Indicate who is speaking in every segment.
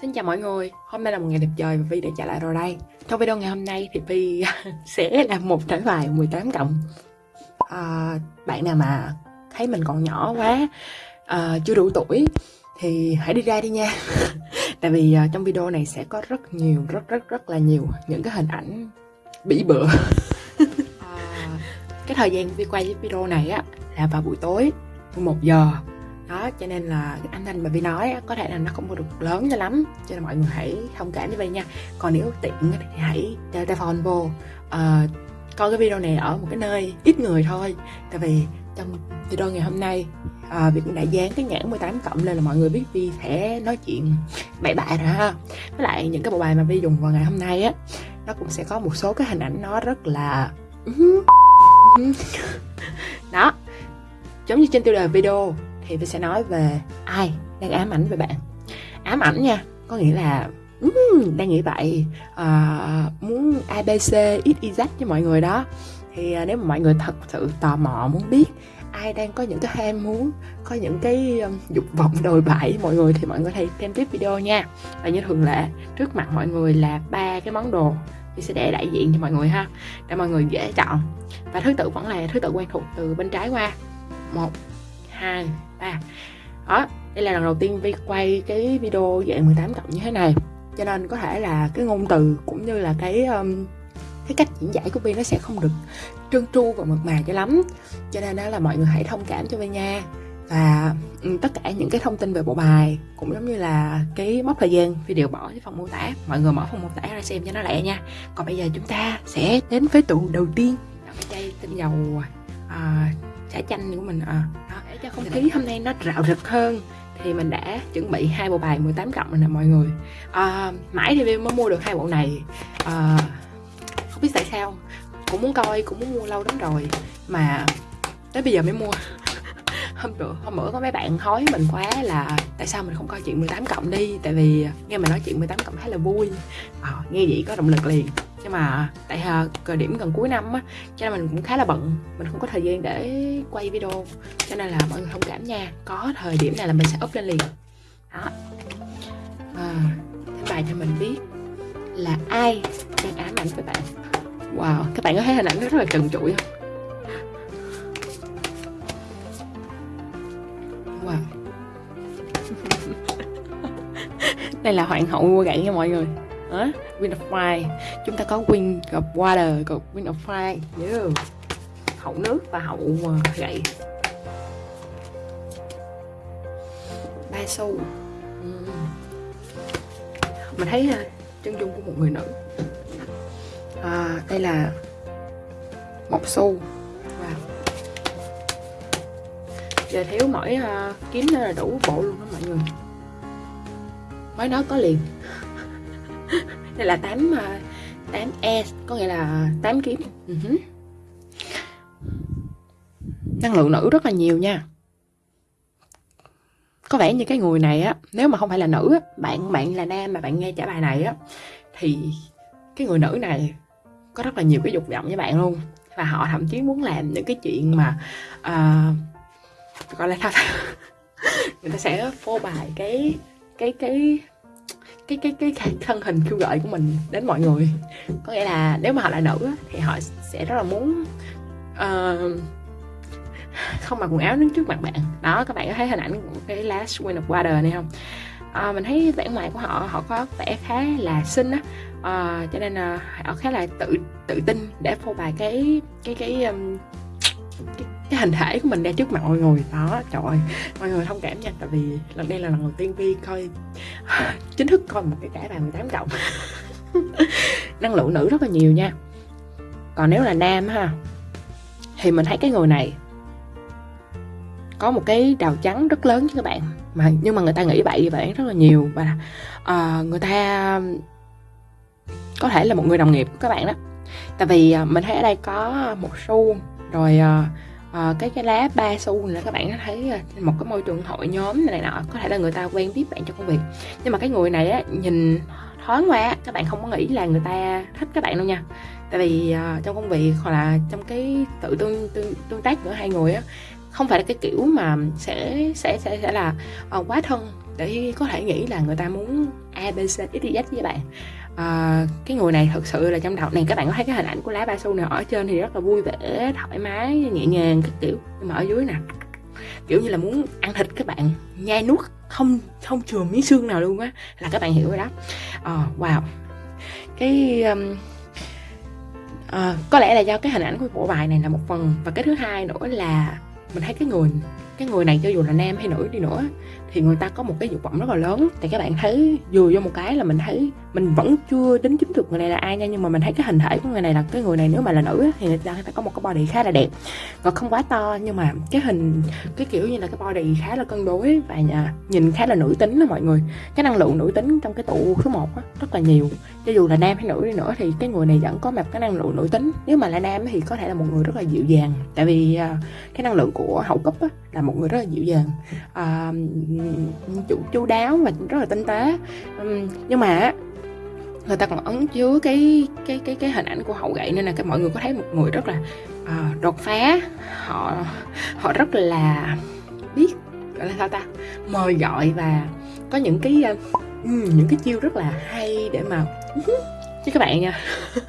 Speaker 1: Xin chào mọi người, hôm nay là một ngày đẹp trời và Vi đã trở lại rồi đây. Trong video ngày hôm nay thì Vi sẽ làm một thể bài 18 cộng. À, Bạn nào mà thấy mình còn nhỏ quá, à, chưa đủ tuổi thì hãy đi ra đi nha. Tại vì à, trong video này sẽ có rất nhiều, rất rất rất là nhiều những cái hình ảnh bỉ bựa. À, Cái thời gian Vi quay video này á là vào buổi tối 1 giờ đó cho nên là cái âm thanh mà Vi nói có thể là nó không có được lớn cho lắm. Cho nên mọi người hãy thông cảm với Vi nha. Còn nếu tiện thì hãy đeo tai phone vô. Uh, coi cái video này ở một cái nơi ít người thôi. Tại vì trong video ngày hôm nay à, Vi cũng đã dán cái nhãn 18 cộng lên là mọi người biết Vi sẽ nói chuyện bậy bạ rồi ha. Với lại những cái bộ bài mà Vi dùng vào ngày hôm nay á nó cũng sẽ có một số cái hình ảnh nó rất là ừ ừ đó giống như trên tiêu đề video thì tôi sẽ nói về ai đang ám ảnh về bạn. Ám ảnh nha có nghĩa là um, đang nghĩ vậy uh, muốn abc ít z cho mọi người đó. Thì uh, nếu mà mọi người thật sự tò mò muốn biết ai đang có những cái ham muốn có những cái um, dục vọng đồi bại với mọi người thì mọi người hãy xem tiếp video nha. Và như thường lệ trước mặt mọi người là ba cái món đồ thì sẽ để đại diện cho mọi người ha để mọi người dễ chọn. Và thứ tự vẫn là thứ tự quen thuộc từ bên trái qua. Một 2, 3 Đó, đây là lần đầu tiên Vi quay cái video dạng 18 cộng như thế này. Cho nên có thể là cái ngôn từ cũng như là cái um, cái cách diễn giải của Vi nó sẽ không được trơn tru và mượt mà cho lắm. Cho nên đó là mọi người hãy thông cảm cho Vi nha. Và tất cả những cái thông tin về bộ bài cũng giống như là cái mốc thời gian Vi đều bỏ cái phần mô tả. Mọi người mở phần mô tả ra xem cho nó lẹ nha. Còn bây giờ chúng ta sẽ đến với tụ đầu tiên. Cái chai tinh dầu à, chả chanh của mình à, cho không khí hôm nay nó rạo rực hơn. Thì mình đã chuẩn bị hai bộ bài 18 cộng rồi nè mọi người. À, mãi thì mới mua được hai bộ này. À, không biết tại sao. Cũng muốn coi cũng muốn mua lâu lắm rồi. Mà tới bây giờ mới mua hôm bữa hôm bữa có mấy bạn hối mình quá là tại sao mình không coi chuyện 18 cộng đi? Tại vì nghe mình nói chuyện 18 cộng khá là vui. À, nghe vậy có động lực liền. Nhưng mà tại thời điểm gần cuối năm á cho nên mình cũng khá là bận. Mình không có thời gian để quay video cho nên là mọi người thông cảm nha. Có thời điểm này là mình sẽ up lên liền. Đó. À, bài cho mình biết là ai đang ám ảnh với bạn? Wow các bạn có thấy hình ảnh rất là trần trụi không? Wow đây là hoàng hậu mua gậy nha mọi người. Đó Wind of Fire. Chúng ta có Wind of Water còn Wind of Fire. Yeah. hậu nước và hậu uh, gậy. Ba xu. Uhm. mình thấy uh, chân dung của một người nữ. À, đây là một xu giờ thiếu mỗi uh, à, kiếm nữa là đủ bộ luôn đó mọi người. Mới nói có liền. Đây là 8 8 e có nghĩa là 8 kiếm. Uh-huh. năng lượng nữ rất là nhiều nha. Có vẻ như cái người này á nếu mà không phải là nữ á bạn bạn là nam mà bạn nghe trả bài này á thì cái người nữ này có rất là nhiều cái dục vọng với bạn luôn. Và họ thậm chí muốn làm những cái chuyện mà uh, gọi là thật người ta sẽ phô bài cái cái cái cái cái cái, cái thân hình kêu gợi của mình đến mọi người. Có nghĩa là nếu mà họ là nữ thì họ sẽ rất là muốn uh, không mặc quần áo đứng trước mặt bạn. Đó các bạn có thấy hình ảnh của cái last win of water này không? À, mình thấy vẻ ngoài của họ họ có vẻ khá là xinh á. À, cho nên là họ khá là tự tự tin để phô bày cái cái cái, um, cái cái hình thể của mình ra trước mặt mọi người. Đó trời ơi mọi người thông cảm nha tại vì lần đây là lần đầu tiên vi coi chính thức coi một cái cả bài 18 cộng. Năng lượng nữ rất là nhiều nha. Còn nếu là nam ha thì mình thấy cái người này có một cái đào trắng rất lớn chứ các bạn. Mà nhưng mà người ta nghĩ vậy bạn rất là nhiều. Và uh, người ta có thể là một người đồng nghiệp của các bạn đó. Tại vì uh, mình thấy ở đây có một xu rồi uh, Ờ, cái cái lá ba xu là các bạn thấy một cái môi trường hội nhóm này nọ có thể là người ta quen biết bạn trong công việc. Nhưng mà cái người này á nhìn thoáng qua các bạn không có nghĩ là người ta thích các bạn đâu nha. Tại vì uh, trong công việc hoặc là trong cái tự tương tương, tương tác giữa hai người á không phải là cái kiểu mà sẽ sẽ sẽ sẽ là uh, quá thân để có thể nghĩ là người ta muốn a b c x y z với bạn à, cái người này thực sự là trong đầu này các bạn có thấy cái hình ảnh của lá ba su này ở trên thì rất là vui vẻ thoải mái nhẹ nhàng các kiểu. Nhưng mà ở dưới nè kiểu như là muốn ăn thịt các bạn nhai nuốt không không chừa miếng xương nào luôn á là các bạn hiểu rồi đó. À, wow. Cái um, à, có lẽ là do cái hình ảnh của bộ bài này là một phần. Và cái thứ hai nữa là mình thấy cái người cái người này cho dù là nam hay nữ đi nữa thì người ta có một cái dục vọng rất là lớn. Thì các bạn thấy vừa vô một cái là mình thấy mình vẫn chưa đính chính được người này là ai nha nhưng mà mình thấy cái hình thể của người này là cái người này nếu mà là nữ thì người ta, phải có một cái body khá là đẹp. Và không quá to nhưng mà cái hình cái kiểu như là cái body khá là cân đối và nhà, nhìn khá là nữ tính đó mọi người. Cái năng lượng nữ tính trong cái tụ số 1 á, rất là nhiều. Cho dù là nam hay nữ đi nữa thì cái người này vẫn có một cái năng lượng nữ tính. Nếu mà là nam thì có thể là một người rất là dịu dàng. Tại vì à, cái năng lượng của hậu cấp á, là một người rất là dịu dàng. À, chủ chu đáo và rất là tinh tế. Um, nhưng mà người ta còn ấn chứa cái cái cái cái hình ảnh của hậu gậy nên là cái mọi người có thấy một người rất là uh, đột phá. Họ họ rất là biết gọi là sao ta mời gọi và có những cái uh, những cái chiêu rất là hay để mà chứ các bạn nha.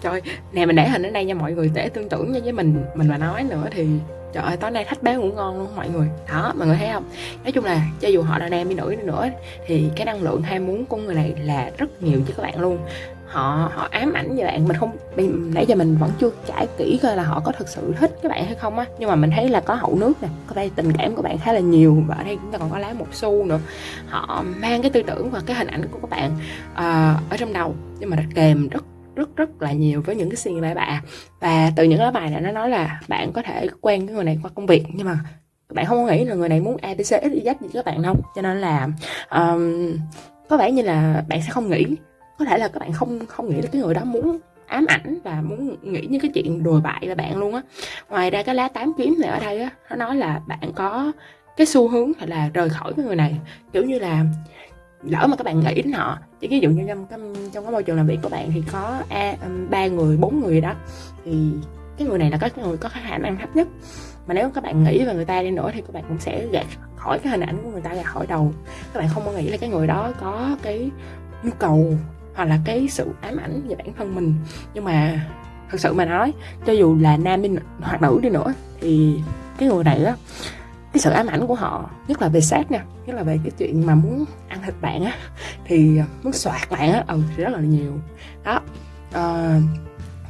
Speaker 1: Trời nè mình để hình ở đây nha mọi người để tương tưởng nha với mình mình mà nói nữa thì trời ơi tối nay thách bé ngủ ngon luôn mọi người. Đó mọi người thấy không? Nói chung là cho dù họ là nam đi nữ đi nữa thì cái năng lượng ham muốn của người này là rất nhiều cho các bạn luôn. Họ họ ám ảnh với bạn mình không nãy giờ mình vẫn chưa trải kỹ coi là họ có thực sự thích các bạn hay không á. Nhưng mà mình thấy là có hậu nước nè có đây tình cảm của bạn khá là nhiều và ở đây chúng ta còn có lá một xu nữa. Họ mang cái tư tưởng và cái hình ảnh của các bạn uh, ở trong đầu nhưng mà kèm rất rất rất là nhiều với những cái suy nghĩ bậy bạ và từ những lá bài này nó nói là bạn có thể quen cái người này qua công việc nhưng mà bạn không nghĩ là người này muốn abc x y gì các bạn đâu. Cho nên là um, có vẻ như là bạn sẽ không nghĩ. Có thể là các bạn không không nghĩ là cái người đó muốn ám ảnh và muốn nghĩ những cái chuyện đùa bại về bạn luôn á. Ngoài ra cái lá tám kiếm này ở đây á nó nói là bạn có cái xu hướng là rời khỏi cái người này. Kiểu như là lỡ mà các bạn nghĩ đến họ chứ ví dụ như trong trong, trong cái môi trường làm việc của bạn thì có um, ba người bốn người đó thì cái người này là cái người có khả năng thấp nhất. Mà nếu các bạn nghĩ về người ta đi nữa thì các bạn cũng sẽ gạt khỏi cái hình ảnh của người ta ra khỏi đầu. Các bạn không có nghĩ là cái người đó có cái nhu cầu hoặc là cái sự ám ảnh về bản thân mình. Nhưng mà thật sự mà nói cho dù là nam đi hoặc nữ đi nữa thì cái người này á cái sự ám ảnh của họ nhất là về sát nha nhất là về cái chuyện mà muốn ăn thịt bạn á thì ờ, muốn soạt bạn á ừ thì rất là nhiều. Đó uh,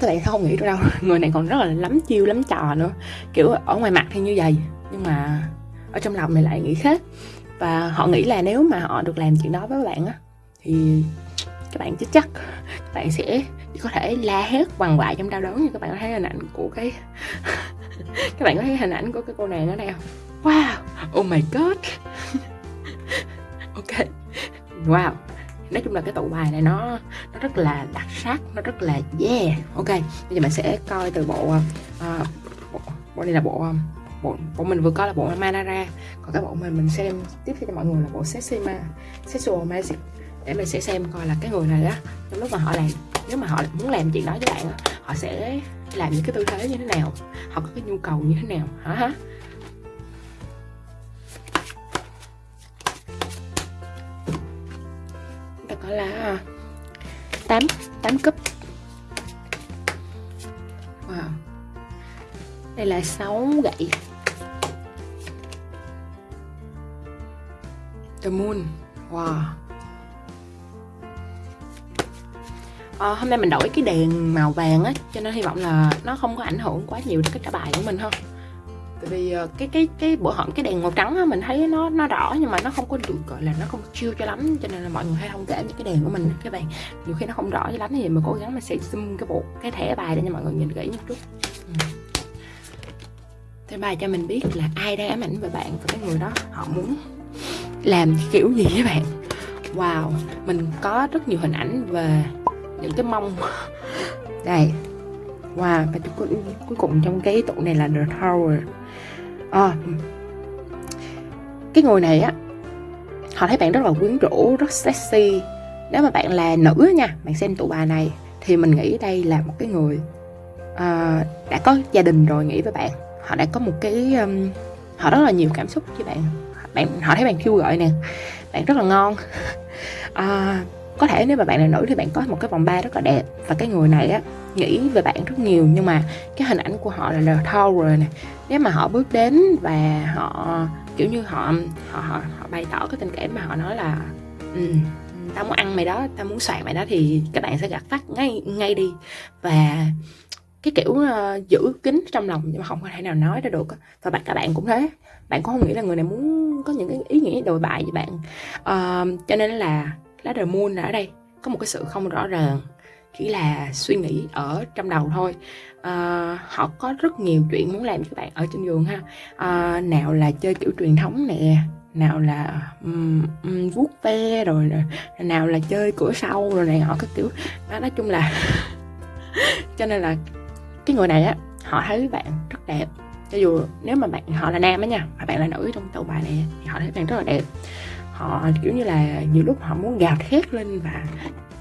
Speaker 1: các bạn không nghĩ được đâu người này còn rất là lắm chiêu lắm trò nữa. Kiểu ở ngoài mặt thì như vậy nhưng mà ở trong lòng này lại nghĩ khác. Và họ nghĩ là nếu mà họ được làm chuyện đó với bạn á thì các bạn chắc chắc. Các bạn sẽ có thể la hét quằn quại trong đau đớn như các bạn có thấy hình ảnh của cái các bạn có thấy hình ảnh của cái cô nàng ở đây không? Wow oh my god. Ok wow. Nói chung là cái tụ bài này nó nó rất là đặc sắc nó rất là yeah. Ok bây giờ mình sẽ coi từ bộ uh, bộ, bộ này là bộ ờ, bộ bộ mình vừa coi là bộ Manara còn cái bộ mình mình xem tiếp theo cho mọi người là bộ Sexima Sexual Magic. Để mình sẽ xem coi là cái người này á trong lúc mà họ làm nếu mà họ muốn làm chuyện đó với bạn họ sẽ làm những cái tư thế như thế nào? Họ có cái nhu cầu như thế nào? Hả hả? Là à, 8 8 cúp. Wow. Đây là 6 gậy. The Moon. Wow. À, hôm nay mình đổi cái đèn màu vàng á cho nên hy vọng là nó không có ảnh hưởng quá nhiều đến cái trả bài của mình không tại vì ờ, cái cái cái bữa hổm cái đèn màu trắng á mình thấy nó nó rõ nhưng mà nó không có được gọi là nó không chiêu cho lắm cho nên là mọi người hay thông cảm những cái đèn của mình các bạn. Nhiều khi nó không rõ cho lắm thì mình cố gắng mình sẽ zoom cái bộ cái thẻ bài để cho mọi người nhìn kỹ một chút. Ừ. Thế bài cho mình biết là ai đang ám ảnh về bạn và cái người đó họ muốn làm kiểu gì với bạn. Wow mình có rất nhiều hình ảnh về những cái mông. Đây. Wow và cuối, cuối cùng trong cái tủ này là the tower à, cái người này á họ thấy bạn rất là quyến rũ rất sexy. Nếu mà bạn là nữ nha bạn xem tụ bài này thì mình nghĩ đây là một cái người uh, đã có gia đình rồi nghĩ với bạn. Họ đã có một cái um, họ rất là nhiều cảm xúc với bạn. Bạn họ thấy bạn kêu gọi nè bạn rất là ngon. Uh, có thể nếu mà bạn là nữ thì bạn có một cái vòng ba rất là đẹp. Và cái người này á nghĩ về bạn rất nhiều. Nhưng mà cái hình ảnh của họ là là thâu rồi nè nếu mà họ bước đến và họ kiểu như họ họ họ, họ bày tỏ cái tình cảm mà họ nói là ừ, tao muốn ăn mày đó tao muốn soạn mày đó thì các bạn sẽ gạt phát ngay ngay đi. Và cái kiểu uh, giữ kín trong lòng nhưng mà không có thể nào nói ra được và bạn cả bạn cũng thế. Bạn cũng không nghĩ là người này muốn có những cái ý nghĩa đồi bại với bạn. Uh, cho nên là lá đời moon là ở đây. Có một cái sự không rõ ràng chỉ là suy nghĩ ở trong đầu thôi. À, họ có rất nhiều chuyện muốn làm cho các bạn ở trên giường ha. À, nào là chơi kiểu truyền thống nè nào là um, um, vuốt ve rồi nào là chơi cửa sau rồi này họ các kiểu. Đó nói chung là cho nên là cái người này á họ thấy bạn rất đẹp. Cho dù nếu mà bạn họ là nam á nha mà bạn là nữ trong tàu bài này thì họ thấy bạn rất là đẹp họ kiểu như là nhiều lúc họ muốn gào thét lên và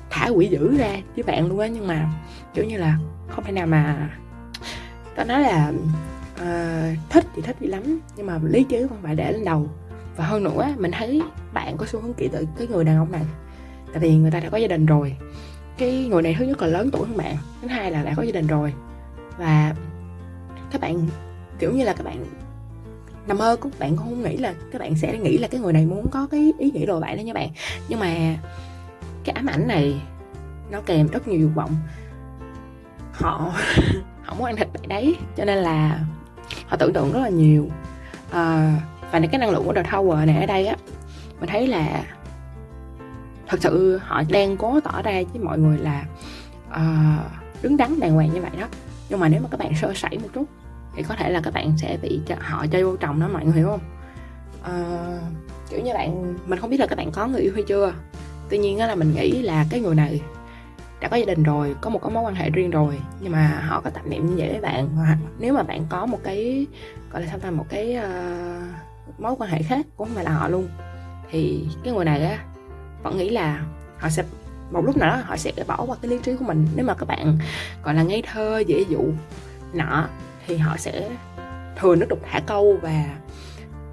Speaker 1: thả quỷ dữ ra với bạn luôn á nhưng mà kiểu như là không thể nào mà tao nói là uh, thích thì thích đi lắm nhưng mà lý trí không phải để lên đầu. Và hơn nữa mình thấy bạn có xu hướng kỹ tự cái người đàn ông này tại vì người ta đã có gia đình rồi. Cái người này thứ nhất là lớn tuổi hơn bạn thứ hai là đã có gia đình rồi. Và các bạn kiểu như là các bạn nằm mơ các bạn cũng không nghĩ là các bạn sẽ nghĩ là cái người này muốn có cái ý nghĩ đồ bạn đó nha bạn. Nhưng mà cái ám ảnh này nó kèm rất nhiều dục vọng. Họ họ muốn ăn thịt bạn đấy cho nên là họ tưởng tượng rất là nhiều. À, và cái năng lượng của The Tower này ở đây á mình thấy là thật sự họ đang cố tỏ ra với mọi người là uh, đứng đắn đàng hoàng như vậy đó. Nhưng mà nếu mà các bạn sơ sẩy một chút thì có thể là các bạn sẽ bị họ chơi vô chồng đó mọi người hiểu không? À, kiểu như bạn mình không biết là các bạn có người yêu hay chưa. Tuy nhiên là mình nghĩ là cái người này đã có gia đình rồi có một cái mối quan hệ riêng rồi nhưng mà họ có tập niệm như vậy với bạn hoặc nếu mà bạn có một cái gọi là sao ta một cái uh, mối quan hệ khác cũng không phải là họ luôn thì cái người này á vẫn nghĩ là họ sẽ một lúc nào đó họ sẽ bỏ qua cái lý trí của mình. Nếu mà các bạn gọi là ngây thơ dễ dụ nọ thì họ sẽ thường nước đục thả câu và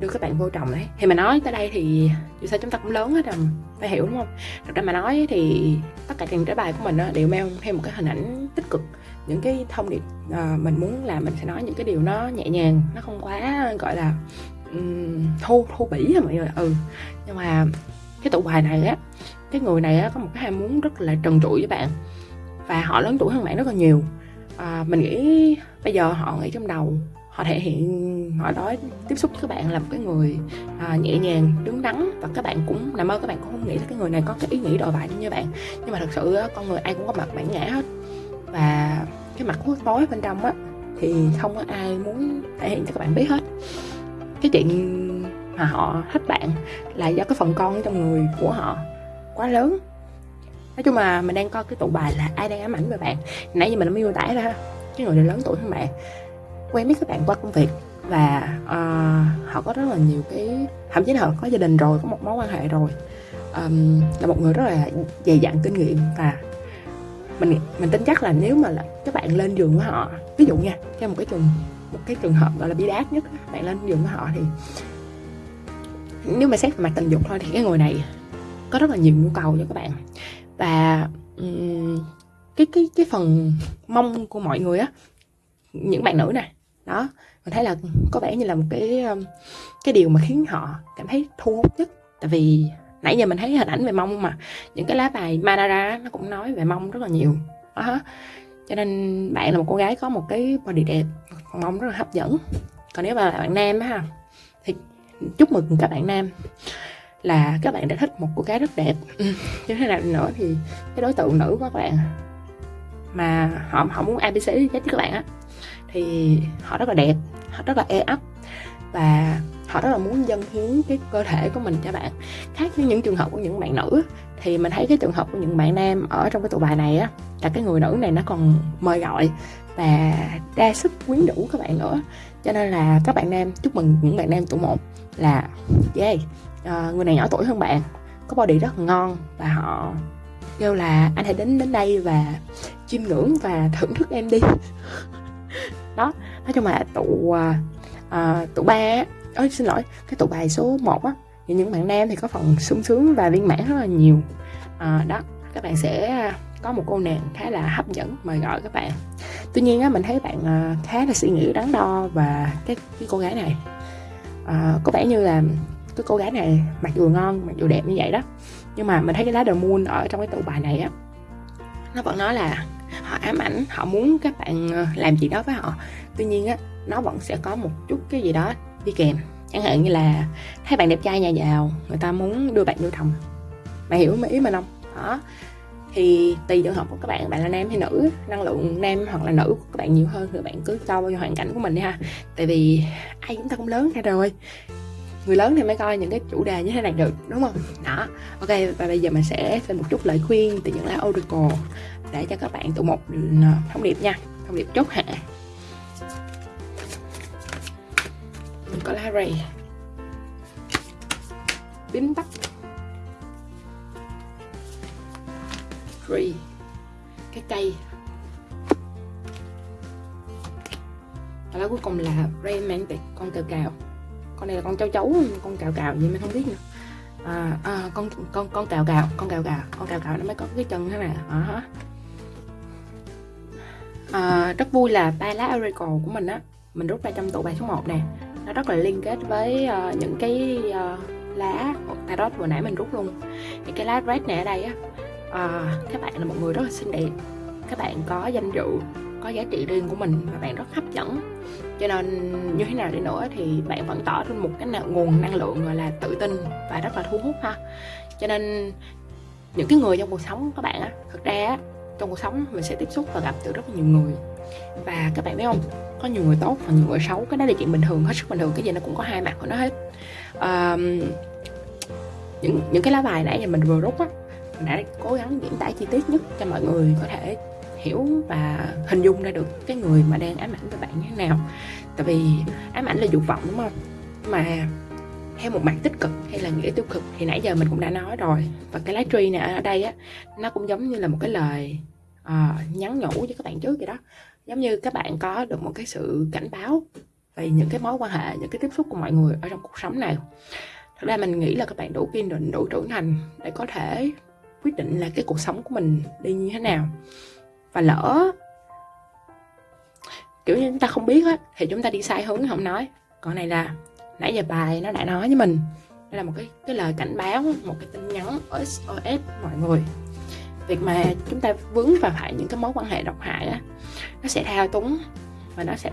Speaker 1: đưa các bạn vô chồng đấy. Thì mà nói tới đây thì dù sao chúng ta cũng lớn hết rồi phải hiểu đúng không? Thật ra mà nói thì tất cả những trái bài của mình đều mang theo một cái hình ảnh tích cực những cái thông điệp ờ, mình muốn là mình sẽ nói những cái điều nó nhẹ nhàng nó không quá gọi là um, thô thô bỉ mọi người? Ừ. Nhưng mà cái tụ bài này á cái người này á có một cái ham muốn rất là trần trụi với bạn và họ lớn tuổi hơn bạn rất là nhiều à, mình nghĩ bây giờ họ nghĩ trong đầu họ thể hiện họ nói tiếp xúc với các bạn là một cái người à, nhẹ nhàng đứng đắn và các bạn cũng nằm mơ các bạn cũng không nghĩ là cái người này có cái ý nghĩ đòi bại như bạn. Nhưng mà thật sự con người ai cũng có mặt bản ngã hết. Và cái mặt khuất tối bên trong á thì không có ai muốn thể hiện cho các bạn biết hết. Cái chuyện mà họ thích bạn là do cái phần con trong người của họ quá lớn nói chung là mình đang coi cái tụ bài là ai đang ám ảnh về bạn. Nãy giờ mình đã miêu tả ra cái người này lớn tuổi hơn bạn quen biết các bạn qua công việc và uh, họ có rất là nhiều cái thậm chí là họ có gia đình rồi có một mối quan hệ rồi. Um, là một người rất là dày dặn kinh nghiệm và mình mình tin chắc là nếu mà là các bạn lên giường với họ ví dụ nha theo một cái trường một cái trường hợp gọi là bi đát nhất bạn lên giường với họ thì nếu mà xét về mặt tình dục thôi thì cái người này có rất là nhiều nhu cầu cho các bạn và um, cái cái cái phần mông của mọi người á những bạn nữ này đó mình thấy là có vẻ như là một cái cái điều mà khiến họ cảm thấy thu hút nhất. Tại vì nãy giờ mình thấy hình ảnh về mông mà những cái lá bài Manara nó cũng nói về mông rất là nhiều. Đó cho nên bạn là một cô gái có một cái body đẹp mông rất là hấp dẫn. Còn nếu mà là bạn nam á ha thì chúc mừng các bạn nam là các bạn đã thích một cô gái rất đẹp. Ừ. như thế nào nữa thì cái đối tượng nữ của các bạn mà họ họ muốn abc với các bạn á thì họ rất là đẹp họ rất là e ấp và họ rất là muốn dâng hiến cái cơ thể của mình cho bạn. Khác với những trường hợp của những bạn nữ thì mình thấy cái trường hợp của những bạn nam ở trong cái tụ bài này á là cái người nữ này nó còn mời gọi và đa sức quyến rũ các bạn nữa. Cho nên là các bạn nam chúc mừng những bạn nam tụ một là yeah Ờ, người này nhỏ tuổi hơn bạn có body rất ngon và họ kêu là anh hãy đến đến đây và chiêm ngưỡng và thưởng thức em đi. Đó nói chung là tụ à, à tụ ba ơi xin lỗi cái tụ bài số 1 á thì những bạn nam thì có phần sung sướng và viên mãn rất là nhiều. À, đó các bạn sẽ à, có một cô nàng khá là hấp dẫn mời gọi các bạn. Tuy nhiên á mình thấy bạn à, khá là suy nghĩ đắn đo và cái, cái cô gái này à, có vẻ như là cái cô gái này mặc dù ngon, mặc dù đẹp như vậy đó. Nhưng mà mình thấy cái lá The Moon ở trong cái tụ bài này á, nó vẫn nói là họ ám ảnh, họ muốn các bạn ờ, làm gì đó với họ. Tuy nhiên á, nó vẫn sẽ có một chút cái gì đó đi kèm. Chẳng hạn như là thấy bạn đẹp trai nhà giàu, người ta muốn đưa bạn vô chồng. mày hiểu ý mình không? Đó. Thì tùy trường hợp của các bạn bạn là nam hay nữ, năng lượng nam hoặc là nữ của các bạn nhiều hơn thì bạn cứ cho vào hoàn cảnh của mình đi ha. Tại vì ai chúng ta cũng lớn ra rồi người lớn thì mới coi những cái chủ đề như thế này được, đúng không? Đó, ok, và bây giờ mình sẽ thêm một chút lời khuyên từ những lá oracle để cho các bạn tụ một ừ, thông điệp nha, thông điệp chốt hạ. Mình có lá rầy bím tóc tree. Cái cây. Và lá cuối cùng là romantic con cờ cào con này là con cháu cháu con cào cào gì mình không biết nữa. À, à, con con con cào cào con cào cào con cào cào nó mới có cái chân thế này. À, à, rất vui là ba lá oracle của mình á mình rút ra trong tụ bài số 1 nè. Nó rất là liên kết với uh, những cái uh, lá tarot vừa nãy mình rút luôn. Thì cái lá red này ở đây á uh, các bạn là một người rất là xinh đẹp. Các bạn có danh dự có giá trị riêng của mình và bạn rất hấp dẫn cho nên như thế nào đi nữa thì bạn vẫn tỏ ra một cái nào nguồn năng lượng gọi là tự tin và rất là thu hút ha. Cho nên những cái người trong cuộc sống các bạn á thực ra á trong cuộc sống mình sẽ tiếp xúc và gặp từ rất là nhiều người. Và các bạn biết không? Có nhiều người tốt và nhiều người xấu cái đó là chuyện bình thường hết sức bình thường cái gì nó cũng có hai mặt của nó hết. À, những những cái lá bài nãy giờ mình vừa rút á mình đã cố gắng diễn tả chi tiết nhất cho mọi người có thể hiểu và hình dung ra được cái người mà đang ám ảnh với bạn như thế nào. Tại vì ám ảnh là dục vọng đúng không? Mà theo một mặt tích cực hay là nghĩa tiêu cực thì nãy giờ mình cũng đã nói rồi. Và cái lá tree này ở đây á nó cũng giống như là một cái lời uh, nhắn nhủ cho các bạn trước vậy đó. Giống như các bạn có được một cái sự cảnh báo về những cái mối quan hệ những cái tiếp xúc của mọi người ở trong cuộc sống này. Thật ra mình nghĩ là các bạn đủ kiên định đủ trưởng thành để có thể quyết định là cái cuộc sống của mình đi như thế nào và lỡ. Kiểu như chúng ta không biết á thì chúng ta đi sai hướng không nói. Còn này là nãy giờ bài nó đã nói với mình. Đây là một cái cái lời cảnh báo một cái tin nhắn SOS mọi người. Việc mà chúng ta vướng vào phải những cái mối quan hệ độc hại á nó sẽ thao túng và nó sẽ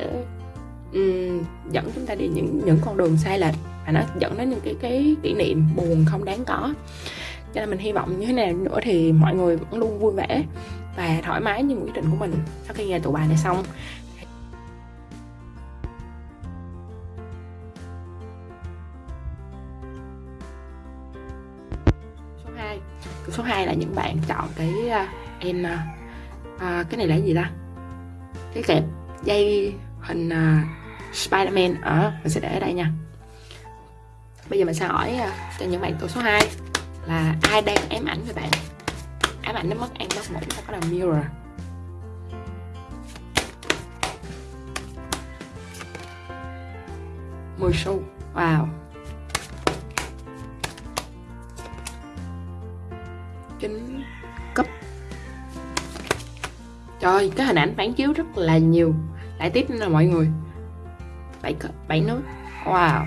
Speaker 1: um, dẫn chúng ta đi những những con đường sai lệch và nó dẫn đến những cái cái kỷ niệm buồn không đáng có. Cho nên mình hy vọng như thế nào nữa thì mọi người vẫn luôn vui vẻ và thoải mái như một quyết định của mình sau khi nghe tụ bài này xong. Số 2 số 2 là những bạn chọn cái uh, em uh, cái này là gì ta? Cái kẹp dây hình uh, Spiderman ở mình sẽ để ở đây nha. Bây giờ mình sẽ hỏi uh, cho những bạn tụ số 2 là ai đang ám ảnh với bạn? Ám ảnh nó mất ăn mất ngủ nó có là mirror à? mười xu wow. Kính cấp. Trời cái hình ảnh phản chiếu rất là nhiều. Lại tiếp nữa là mọi người. Bảy bảy nước wow.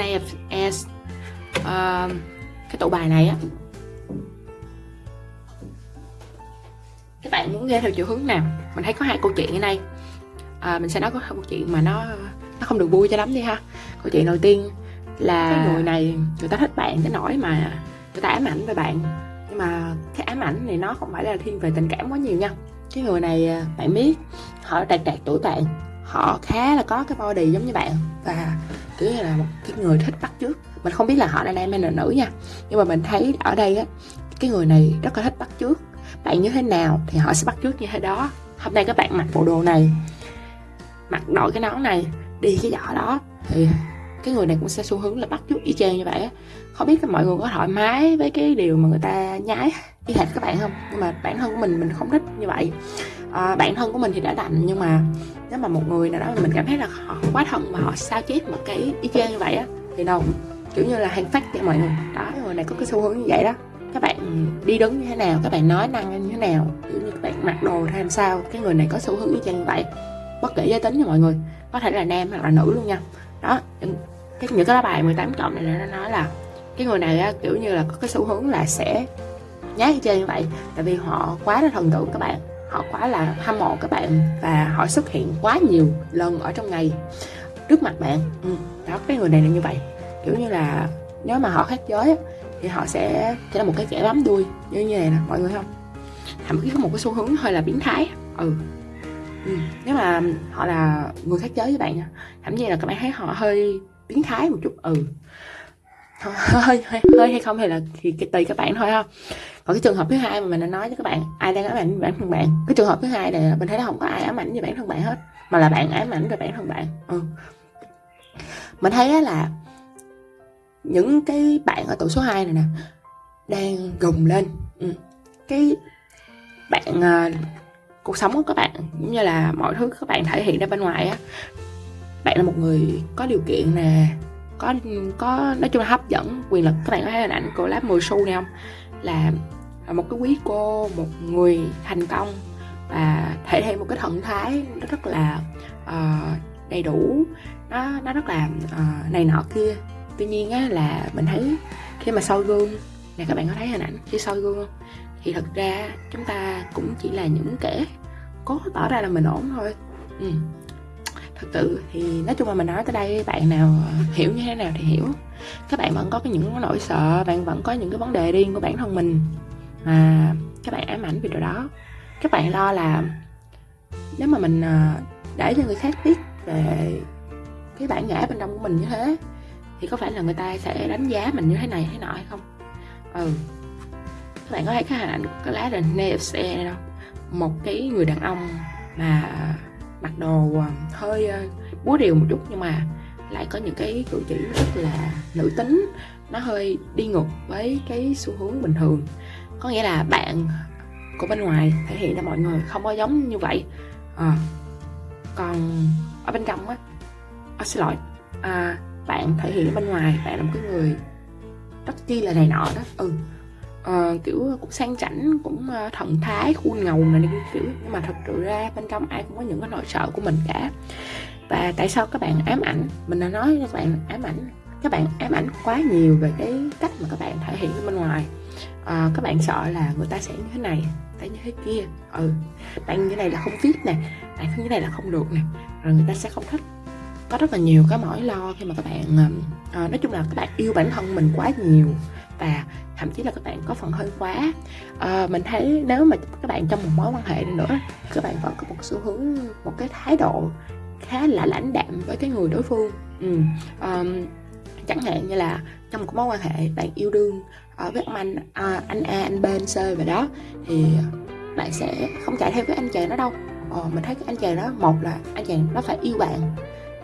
Speaker 1: Snap as uh, cái tụ bài này á. Các bạn muốn nghe theo chiều hướng nào? Mình thấy có hai câu chuyện ở đây. À, mình sẽ nói có hai câu chuyện mà nó nó không được vui cho lắm đi ha. Câu chuyện đầu tiên là cái người này người ta thích bạn tới nỗi mà người ta ám ảnh về bạn. Nhưng mà cái ám ảnh này nó không phải là thiên về tình cảm quá nhiều nha. Cái người này à, bạn biết họ đạt đạt tuổi bạn. Họ khá là có cái body giống như bạn. Và kiểu như là một cái người thích bắt chước. Mình không biết là họ là nam hay là nữ nha. Nhưng mà mình thấy ở đây á, cái người này rất là thích bắt chước. Bạn như thế nào thì họ sẽ bắt chước như thế đó. Hôm nay các bạn mặc bộ đồ này, mặc đội cái nón này, đi cái giỏ đó, thì cái người này cũng sẽ xu hướng là bắt chước y chang như vậy á. Không biết mọi người có thoải mái với cái điều mà người ta nhái y hệt các bạn không? Nhưng mà bản thân của mình mình không thích như vậy à, bạn thân của mình thì đã đành nhưng mà nếu mà một người nào đó mình cảm thấy là họ quá thân mà họ sao chép một cái y chang như vậy á thì đâu kiểu như là hàng phát cho mọi người. Đó người này có cái xu hướng như vậy đó. Các bạn đi đứng như thế nào các bạn nói năng như thế nào kiểu như các bạn mặc đồ ra làm sao cái người này có xu hướng y chang như vậy. Bất kể giới tính nha mọi người có thể là nam hoặc là nữ luôn nha. Đó cái những cái lá bài 18 cộng này nó nói là cái người này á, kiểu như là có cái xu hướng là sẽ nhát như chơi như vậy tại vì họ quá là thần tượng các bạn họ quá là hâm mộ các bạn và họ xuất hiện quá nhiều lần ở trong ngày trước mặt bạn. Ừ, đó cái người này là như vậy. Kiểu như là nếu mà họ khác giới thì họ sẽ sẽ là một cái kẻ bám đuôi như như này nè mọi người không? Thậm chí có một cái xu hướng hơi là biến thái. Ừ. Ừ. nếu mà họ là người khác giới với bạn nha thậm chí là các bạn thấy họ hơi biến thái một chút. Ừ. Hơi hơi hơi hay không hay là thì tùy các bạn thôi ha còn cái trường hợp thứ hai mà mình đã nói với các bạn ai đang ám ảnh bản thân bạn cái trường hợp thứ hai này mình thấy nó không có ai ám ảnh về bản thân bạn hết mà là bạn ám ảnh về bản thân bạn ừ. mình thấy là những cái bạn ở tuổi số 2 này nè đang gồng lên ừ. cái bạn uh, cuộc sống của các bạn cũng như là mọi thứ các bạn thể hiện ra bên ngoài á bạn là một người có điều kiện nè có có nói chung là hấp dẫn quyền lực các bạn có thấy hình ảnh cô lá 10 xu này không là À, một cái quý cô một người thành công và thể hiện một cái thần thái nó rất là uh, đầy đủ. Nó nó rất là uh, này nọ kia. Tuy nhiên á là mình thấy khi mà soi gương nè các bạn có thấy hình ảnh khi soi gương không? Thì thật ra chúng ta cũng chỉ là những kẻ cố tỏ ra là mình ổn thôi. Ừ. Thật sự thì nói chung là mình nói tới đây bạn nào ờ, hiểu như thế nào thì hiểu. Các bạn vẫn có cái những nỗi sợ bạn vẫn có những cái vấn đề riêng của bản thân mình mà các bạn ám ảnh về điều đó. Các bạn lo là nếu mà mình à, để cho người khác biết về cái bản ngã bên trong của mình như thế, thì có phải là người ta sẽ đánh giá mình như thế này thế nọ hay không? Ừ. Các bạn có thấy cái hình ảnh của cái lá đền NFC này không? Một cái người đàn ông mà mặc đồ à, hơi à, búa điều một chút nhưng mà lại có những cái cử chỉ rất là nữ tính. Nó hơi đi ngược với cái xu hướng bình thường có nghĩa là bạn của bên ngoài thể hiện ra mọi người không có giống như vậy. À, còn ở bên trong á à, xin lỗi. À, bạn thể hiện bên ngoài bạn là một cái người rất chi là này nọ đó. Ừ. À, kiểu cũng sang chảnh cũng ờ, thần thái khuôn ngầu này kiểu. Nhưng mà thật sự ra bên trong ai cũng có những cái nỗi sợ của mình cả. Và tại sao các bạn ám ảnh? Mình đã nói các bạn ám ảnh các bạn ám ảnh quá nhiều về cái cách mà các bạn thể hiện bên ngoài à, các bạn sợ là người ta sẽ như thế này ta như thế kia. Ừ bạn như này là không fit nè bạn như này là không được nè. Rồi người ta sẽ không thích. Có rất là nhiều cái mỏi lo khi mà các bạn à, nói chung là các bạn yêu bản thân mình quá nhiều và thậm chí là các bạn có phần hơi quá. À, mình thấy nếu mà các bạn trong một mối quan hệ nữa các bạn vẫn có một xu hướng một cái thái độ khá là lãnh đạm với cái người đối phương. Ừ. um, chẳng hạn như là trong một mối quan hệ bạn yêu đương ở với ông anh à, anh A anh B anh C và đó thì bạn sẽ không chạy theo với anh chàng đó đâu. Ờ, mình thấy cái anh chàng đó một là anh chàng nó phải yêu bạn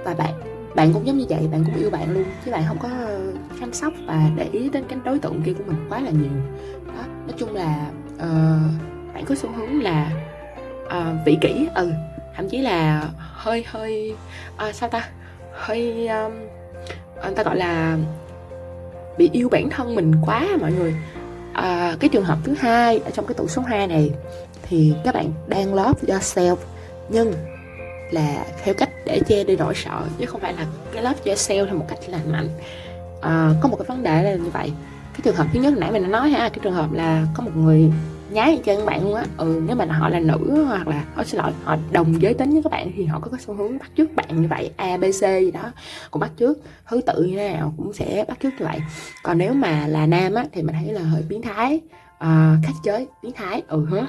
Speaker 1: và bạn bạn cũng giống như vậy bạn cũng yêu bạn luôn chứ bạn không có chăm sóc và để ý đến cái đối tượng kia của mình quá là nhiều. Đó nói chung là uh, bạn có xu hướng là uh, vị kỷ ừ thậm chí là hơi hơi uh, sao ta? Hơi um, người ta gọi là bị yêu bản thân mình quá mọi người. À, cái trường hợp thứ hai ở trong cái tủ số 2 này thì các bạn đang love yourself nhưng là theo cách để che đi nỗi sợ chứ không phải là cái love yourself theo một cách lành mạnh. À, có một cái vấn đề là như vậy. Cái trường hợp thứ nhất nãy mình đã nói ha cái trường hợp là có một người nhái các bạn luôn á. Ừ nếu mà họ là nữ hoặc là họ xin lỗi họ đồng giới tính với các bạn thì họ có cái xu hướng bắt chước bạn như vậy a b c gì đó cũng bắt chước. Thứ tự như thế nào cũng sẽ bắt chước như vậy. Còn nếu mà là nam á thì mình thấy là hơi biến thái ờ, uh, khách giới biến thái ừ hả?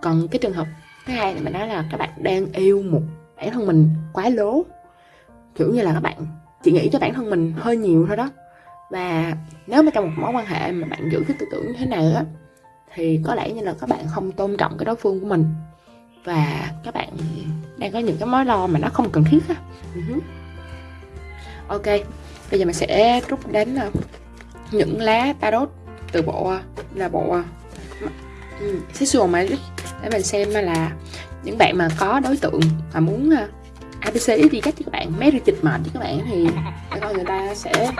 Speaker 1: còn cái trường hợp thứ hai thì mình nói là các bạn đang yêu một bản thân mình quá lố. Kiểu như là các bạn chỉ nghĩ cho bản thân mình hơi nhiều thôi đó. Và nếu mà trong một mối quan hệ mà bạn giữ cái tư tưởng như thế này á thì có lẽ như là các bạn không tôn trọng cái đối phương của mình. Và các bạn đang có những cái mối lo mà nó không cần thiết á. Uh-huh. ok, bây giờ mình sẽ rút đến ờ, những lá tarot từ bộ ờ, là bộ ờ, ừ, sexual magic để mình xem là những bạn mà có đối tượng mà muốn ABC đi cách các bạn mấy chịch mệt với các bạn, thì các con người ta sẽ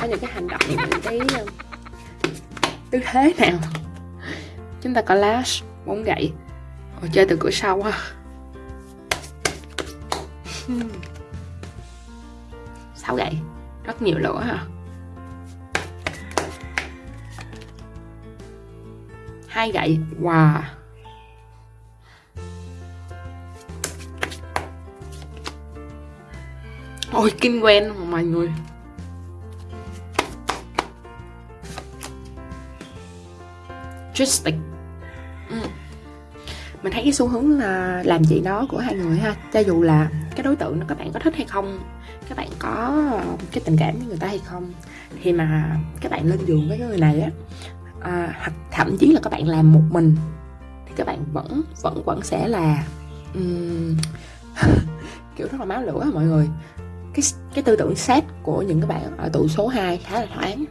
Speaker 1: có những cái hành động, những cái tư thế nào chúng ta có lash bốn gậy. Ồ, chơi từ cửa sau ha sáu gậy. Rất nhiều lửa ha hai gậy. Wow. Ôi kinh quen mà mọi người. Tristic mình thấy cái xu hướng là làm gì đó của hai người ha. Cho dù là cái đối tượng nó các bạn có thích hay không các bạn có cái tình cảm với người ta hay không thì mà các bạn lên giường với cái người này á à, hoặc thậm chí là các bạn làm một mình thì các bạn vẫn vẫn vẫn sẽ là um, kiểu rất là máu lửa mọi người. Cái cái tư tưởng xét của những các bạn ở tụ số 2 khá là thoáng.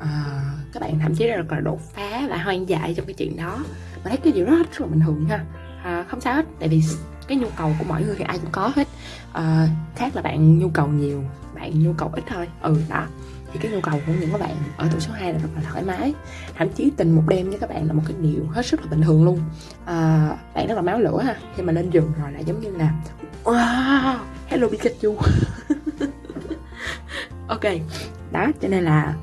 Speaker 1: À, các bạn thậm chí là đột phá và hoang dại trong cái chuyện đó. Mà thấy cái điều đó rất là bình thường ha. À, không sao hết tại vì cái nhu cầu của mọi người thì ai cũng có hết. À, khác là bạn nhu cầu nhiều bạn nhu cầu ít thôi. Ừ đó. Thì cái nhu cầu của những các bạn ở tuổi số 2 là rất là thoải mái. Thậm chí tình một đêm với các bạn là một cái điều hết sức là bình thường luôn. À, bạn rất là máu lửa ha. Khi mà lên giường rồi là giống như là wow hello Pikachu. Ok. Đó cho nên là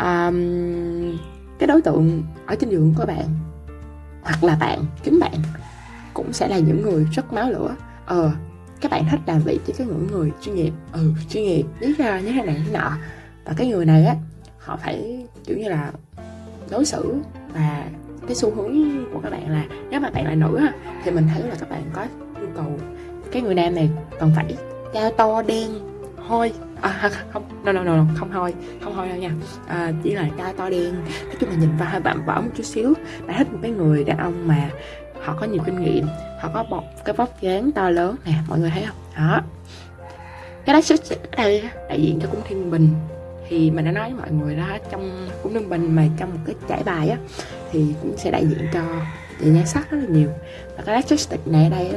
Speaker 1: um, cái đối tượng ở trên giường của bạn hoặc là bạn chính bạn cũng sẽ là những người rất máu lửa. Ờ các bạn thích làm việc với cái những người chuyên nghiệp. Ừ chuyên nghiệp lý do như thế này thế nọ. Và cái người này á họ phải kiểu như là đối xử và cái xu hướng của các bạn là nếu mà bạn là nữ á thì mình thấy là các bạn có nhu cầu. Cái người nam này cần phải cao to đen hôi à, không no, no, no, không hôi không hôi đâu nha. À, chỉ là cao to đen. Nói chung là nhìn vào hơi bạm vỡ một chút xíu. Bạn thích một cái người đàn ông mà họ có nhiều kinh nghiệm họ có bọc cái vóc dáng to lớn. Nè mọi người thấy không? Đó. Cái đó xuất đây đại diện cho cung thiên bình. Thì mình đã nói với mọi người đó trong cung thiên bình mà trong một cái trải bài á thì cũng sẽ đại diện cho về nhan sắc rất là nhiều. Và cái electric này ở đây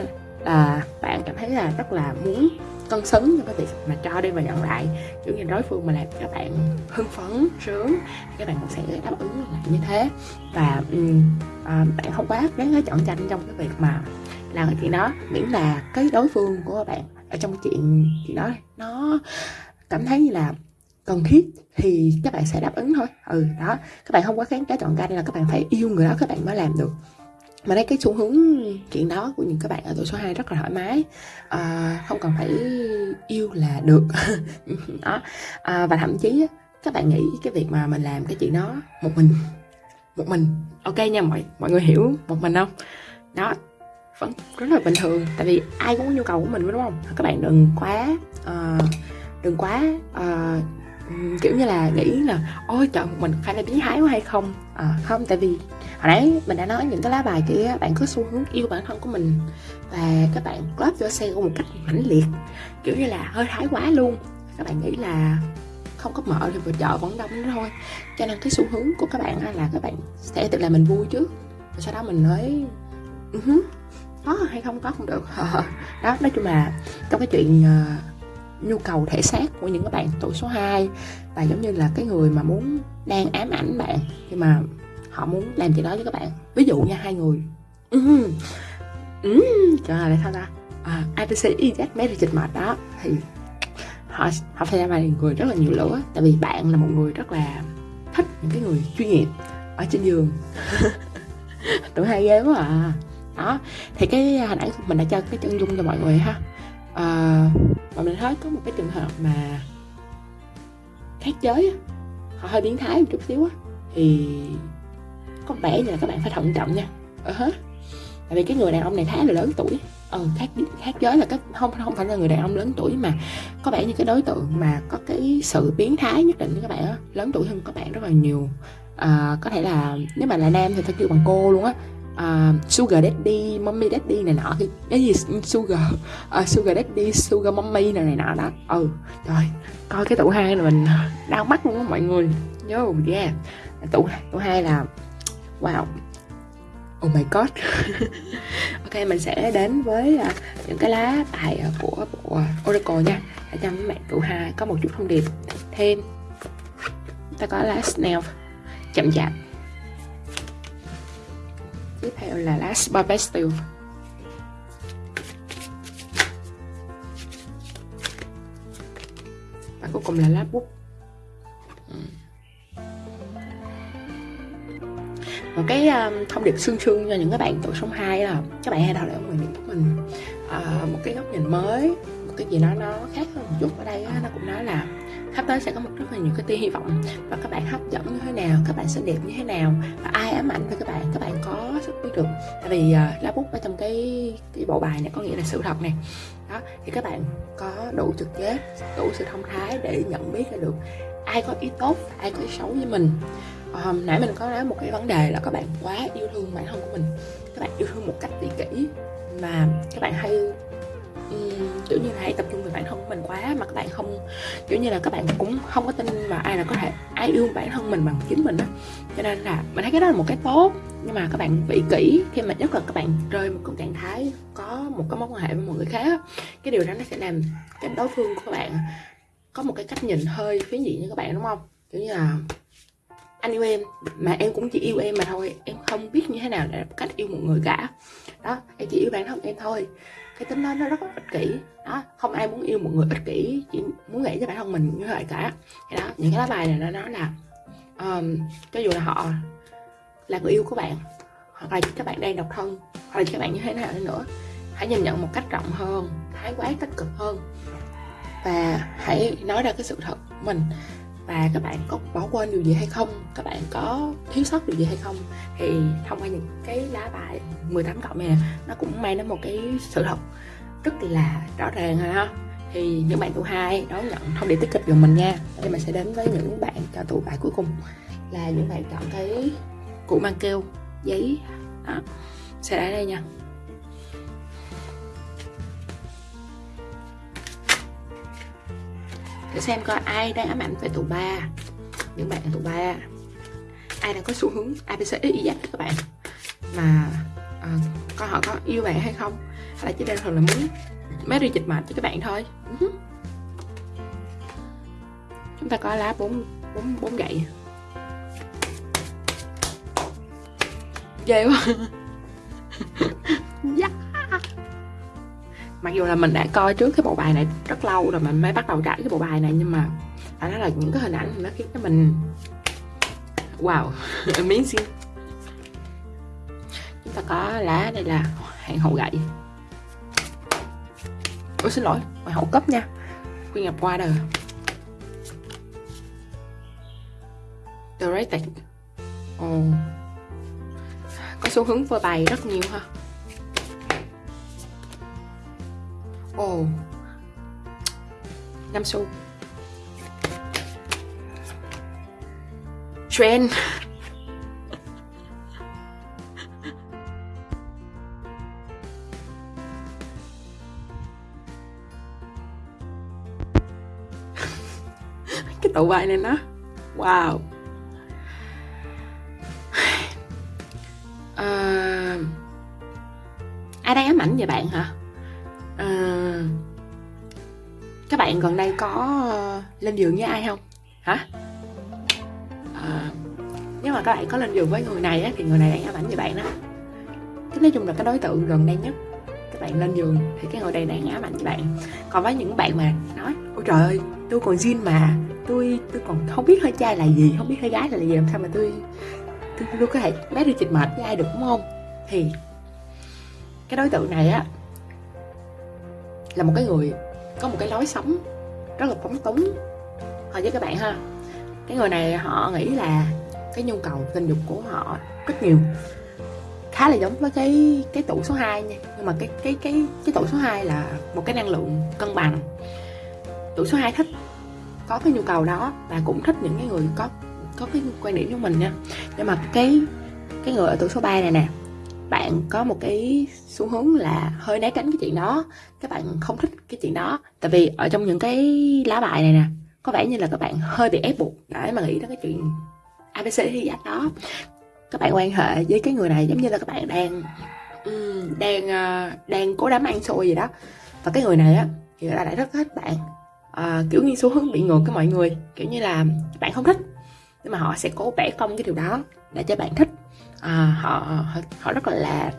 Speaker 1: là bạn cảm thấy là rất là muốn cân xứng cho cái việc mà cho đi và nhận lại. Kiểu như đối phương mà làm các bạn hưng phấn sướng các bạn cũng sẽ đáp ứng lại như thế. Và um, à, bạn không quá gắn chọn tranh trong cái việc mà làm cái chuyện đó. Miễn là cái đối phương của bạn ở trong cái chuyện chuyện đó nó cảm thấy như là cần thiết thì các bạn sẽ đáp ứng thôi. Ừ đó. Các bạn không quá kháng cá chọn canh là các bạn phải yêu người đó các bạn mới làm được mà đây cái xu hướng chuyện đó của những các bạn ở tuổi số 2 rất là thoải mái. À, không cần phải yêu là được. Đó. À, và thậm chí các bạn nghĩ cái việc mà mình làm cái chuyện đó một mình một mình. Ok nha mọi mọi người hiểu một mình không? Đó. Vẫn rất là bình thường tại vì ai cũng có nhu cầu của mình đúng không? Các bạn đừng quá uh, đừng quá uh, kiểu như là nghĩ là ôi trời mình phải là biến thái quá hay không? À, không tại vì hồi nãy mình đã nói những cái lá bài kia bạn có xu hướng yêu bản thân của mình và các bạn love your xe một cách mãnh liệt kiểu như là hơi thái quá luôn. Các bạn nghĩ là không có mở thì vừa chợ vẫn đông nữa thôi. Cho nên cái xu hướng của các bạn là các bạn sẽ tự làm mình vui trước và sau đó mình nói uh-huh, ừ có hay không có không được. Đó nói chung là trong cái chuyện uh, nhu cầu thể xác của những các bạn tuổi số 2 và giống như là cái người mà muốn đang ám ảnh bạn nhưng mà họ muốn làm gì đó với các bạn. Ví dụ nha hai người. Ừ, ừ, trời ơi sao ta? À, IPC EZ Marriage mệt đó. Thì họ họ phải là người rất là nhiều lửa tại vì bạn là một người rất là thích những cái người chuyên nghiệp ở trên giường. Tụi hai ghê quá à. Đó thì cái hình ảnh mình đã cho cái chân dung cho mọi người ha Ờ, à, mà mình thấy có một cái trường hợp mà khác giới họ hơi biến thái một chút xíu á. Thì có vẻ như là các bạn phải thận trọng nha. Ờ uh hết tại vì cái người đàn ông này khá là lớn tuổi. Ừ, khác khác giới là cái không không phải là người đàn ông lớn tuổi mà có vẻ như cái đối tượng mà có cái sự biến thái nhất định với các bạn á. Lớn tuổi hơn các bạn rất là nhiều. À, có thể là nếu mà là nam thì phải kêu bằng cô luôn á uh, sugar daddy, mommy daddy này nọ thì cái gì sugar uh, sugar daddy, sugar mommy này này nọ đó. Ừ, trời, coi cái tủ hai là mình đau mắt luôn á mọi người. Yo, yeah. Tủ tủ hai là wow. Oh my god. Ok, mình sẽ đến với uh, những cái lá bài uh, của bộ Oracle nha Để cho mấy bạn tụ hai có một chút thông điệp thêm Ta có lá Snail chậm chạp Tiếp theo là lá Sport Và cuối cùng là lá bút một cái um, thông điệp xương xương cho những cái bạn tuổi sống 2 là các bạn hãy đào lại mình của mình. Uh, một cái góc nhìn mới một cái gì đó nó khác hơn một chút ở đây á, nó cũng nói là sắp tới sẽ có một rất là nhiều cái tia hy vọng và các bạn hấp dẫn như thế nào các bạn xinh đẹp như thế nào và ai ám ảnh với các bạn các bạn có sức biết được. Tại vì uh, lá bút ở trong cái cái bộ bài này có nghĩa là sự thật này. Đó thì các bạn có đủ trực giác đủ sự thông thái để nhận biết ra được ai có ý tốt ai có ý xấu với mình. Um, nãy mình có nói một cái vấn đề là các bạn quá yêu thương bản thân của mình. Các bạn yêu thương một cách tỉ kỷ mà các bạn hay um, kiểu như là hay tập trung về bản thân của mình quá mà các bạn không kiểu như là các bạn cũng không có tin vào ai là có thể ai yêu bản thân mình bằng chính mình á. Cho nên là mình thấy cái đó là một cái tốt nhưng mà các bạn bị kỹ khi mà nhất là các bạn rơi một cái trạng thái có một cái mối quan hệ với một người khác cái điều đó nó sẽ làm cái đối phương của các bạn có một cái cách nhìn hơi phiến diện như các bạn đúng không? Kiểu như là anh yêu em mà em cũng chỉ yêu em mà thôi em không biết như thế nào để cách yêu một người cả. Đó em chỉ yêu bản thân em thôi cái tính đó nó rất là ích kỷ. Đó không ai muốn yêu một người ích kỷ chỉ muốn nghĩ cho bản thân mình như vậy cả. Thì đó những cái lá bài này nó nói là um, cho dù là họ là người yêu của bạn hoặc là các bạn đang độc thân hoặc là các bạn như thế nào nữa hãy nhìn nhận một cách rộng hơn thái quá tích cực hơn. Và hãy nói ra cái sự thật của mình và các bạn có bỏ quên điều gì hay không? Các bạn có thiếu sót điều gì hay không? Thì thông qua những cái lá bài 18 cộng này nó cũng mang đến một cái sự thật rất là rõ ràng ha. Thì những bạn tụ hai đón nhận thông điệp tích cực của mình nha. Thì mình sẽ đến với những bạn cho tụ bài cuối cùng. Là những bạn chọn cái cụ mang keo, giấy đó sẽ ở đây nha. Để xem coi ai đang ám ảnh về tụ ba. Những bạn tụ ba. Ai đang có xu hướng abc y dắt các bạn? Mà à, coi họ có yêu bạn hay không? Hay là chỉ đơn thuần là muốn mấy đi dịch mệnh cho các bạn thôi? Ừ. Chúng ta có lá bốn bốn bốn gậy. Ghê quá. mặc dù là mình đã coi trước cái bộ bài này rất lâu rồi, mình mới bắt đầu trải cái bộ bài này, nhưng mà phải nói là những cái hình ảnh nó khiến cho mình wow amazing chúng ta có lá đây là hàng hậu gậy. Ôi, xin lỗi, hoàng hậu cấp nha. Quyên nhập qua đời The Rated oh. Có xu hướng phơi bài rất nhiều ha. Ồ oh. 5 xu Trend Cái tụ bài này nó Wow à, Ai đang ám ảnh vậy bạn hả? Bạn gần đây có ờ, lên giường với ai không? Hả? À, nếu mà các bạn có lên giường với người này á, thì người này đang ám ảnh với bạn đó. Cái nói chung là cái đối tượng gần đây nhất các bạn lên giường thì cái người này đang ám ảnh với bạn. Còn với những bạn mà nói ôi trời ơi tôi còn zin mà tôi tôi còn không biết hơi trai là gì không biết hơi gái là gì làm sao mà tôi tôi, tôi có thể bé đi chịch mệt với ai được đúng không? Thì cái đối tượng này á là một cái người có một cái lối sống rất là phóng túng thôi với các bạn ha. Cái người này họ nghĩ là cái nhu cầu tình dục của họ rất nhiều. Khá là giống với cái cái tủ số 2 nha. Nhưng mà cái cái cái cái tủ số 2 là một cái năng lượng cân bằng. Tủ số 2 thích, có cái nhu cầu đó và cũng thích những cái người có có cái quan điểm của mình nha. Nhưng mà cái cái người ở tủ số 3 này nè bạn có một cái xu hướng là hơi né tránh cái chuyện đó. Các bạn không thích cái chuyện đó. Tại vì ở trong những cái lá bài này nè có vẻ như là các bạn hơi bị ép buộc để mà nghĩ đến cái chuyện abc hay giác đó. Các bạn quan hệ với cái người này giống như là các bạn đang đang ờ, đang cố đám ăn xôi gì đó. Và cái người này á thì người ta lại rất thích bạn. À, kiểu như xu hướng bị ngược với mọi người kiểu như là bạn không thích nhưng mà họ sẽ cố vẽ công cái điều đó để cho bạn thích à, họ, họ rất là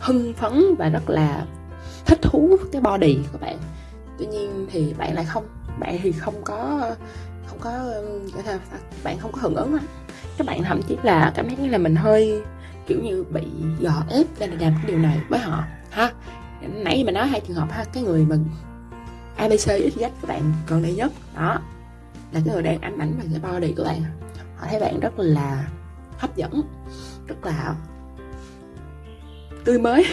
Speaker 1: hưng phấn và rất là thích thú cái body của bạn. Tuy nhiên thì bạn lại không bạn thì không có không có bạn không có hưởng ứng lắm. Các bạn thậm chí là cảm thấy như là mình hơi kiểu như bị dò ép ra để làm cái điều này với họ ha. Nãy mình nói hai trường hợp ha cái người mà abc xyz các bạn gần đây nhất đó là cái người đang ám ảnh bằng cái body của bạn. Họ thấy bạn rất là hấp dẫn rất là tươi mới.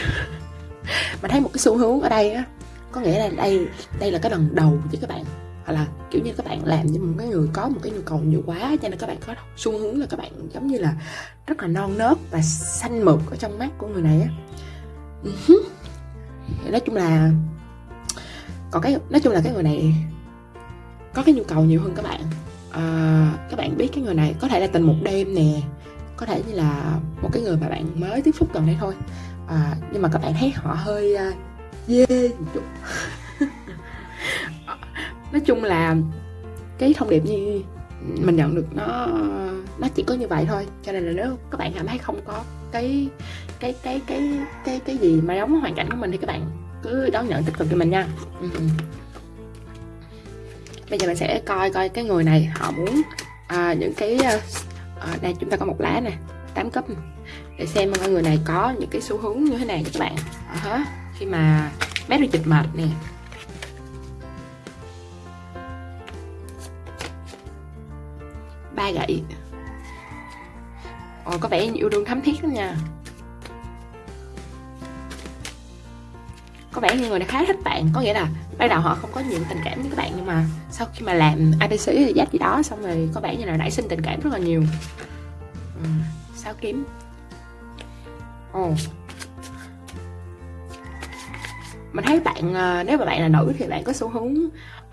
Speaker 1: Mà thấy một cái xu hướng ở đây á có nghĩa là đây đây là cái lần đầu với các bạn. Hoặc là kiểu như các bạn làm như một cái người có một cái nhu cầu nhiều quá cho nên các bạn có xu hướng là các bạn giống như là rất là non nớt và xanh mượt ở trong mắt của người này á. Ừ nói chung là còn cái nói chung là cái người này có cái nhu cầu nhiều hơn các bạn. À, các bạn biết cái người này có thể là tình một đêm nè có thể như là một cái người mà bạn mới tiếp xúc gần đây thôi. À, nhưng mà các bạn thấy họ hơi uh, dê một chút. Nói chung là cái thông điệp như mình nhận được nó nó chỉ có như vậy thôi. Cho nên là nếu các bạn cảm thấy không có cái cái cái cái cái cái gì mà giống hoàn cảnh của mình thì các bạn cứ đón nhận tích cực cho mình nha. Ừ. bây giờ mình sẽ coi coi cái người này họ muốn à, những cái à, à, đây chúng ta có một lá nè 8 cấp. Để xem mọi người này có những cái xu hướng như thế này các bạn. À, khi mà bé được dịch mệt nè. Ba gậy. Ồ, có vẻ yêu đương thắm thiết lắm nha. Có vẻ như người này khá thích bạn có nghĩa là ban đầu họ không có nhiều tình cảm với các bạn nhưng mà sau khi mà làm abc thì dắt gì đó xong rồi có vẻ như là nảy sinh tình cảm rất là nhiều. Ừ, sao kiếm? Ồ. Mình thấy bạn ờ, nếu mà bạn là nữ thì bạn có xu hướng